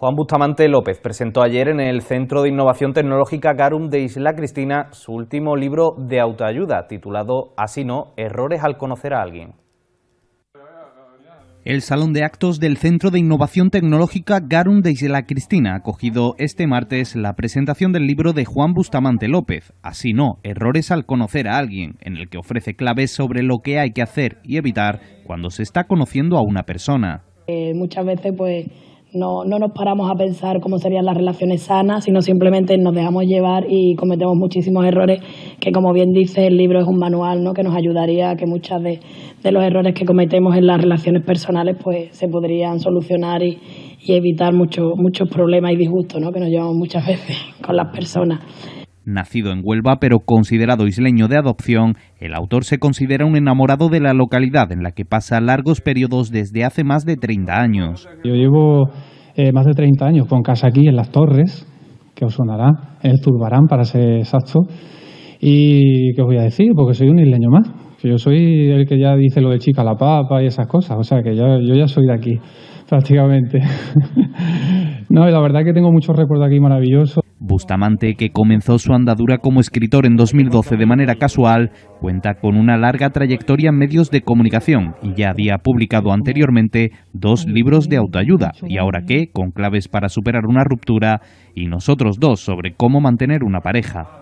Juan Bustamante López presentó ayer en el Centro de Innovación Tecnológica Garum de Isla Cristina su último libro de autoayuda, titulado Así no, errores al conocer a alguien. El Salón de Actos del Centro de Innovación Tecnológica Garum de Isla Cristina ha acogido este martes la presentación del libro de Juan Bustamante López, Así no, errores al conocer a alguien, en el que ofrece claves sobre lo que hay que hacer y evitar cuando se está conociendo a una persona. Eh, muchas veces pues no, no nos paramos a pensar cómo serían las relaciones sanas, sino simplemente nos dejamos llevar y cometemos muchísimos errores que, como bien dice, el libro es un manual ¿no? que nos ayudaría a que muchos de, los errores que cometemos en las relaciones personales pues se podrían solucionar y, y evitar muchos muchos problemas y disgustos ¿no? que nos llevamos muchas veces con las personas. Nacido en Huelva pero considerado isleño de adopción, el autor se considera un enamorado de la localidad en la que pasa largos periodos desde hace más de 30 años. Yo llevo eh, más de 30 años con casa aquí en Las Torres, que os sonará, el Zurbarán para ser exacto. ¿Y qué os voy a decir? Porque soy un isleño más. Yo soy el que ya dice lo de chica la papa y esas cosas. O sea que yo ya soy de aquí, prácticamente. no, y la verdad que tengo muchos recuerdos aquí maravillosos. Bustamante, que comenzó su andadura como escritor en 2012 de manera casual, cuenta con una larga trayectoria en medios de comunicación y ya había publicado anteriormente dos libros de autoayuda, y ahora qué, con claves para superar una ruptura, y nosotros dos sobre cómo mantener una pareja.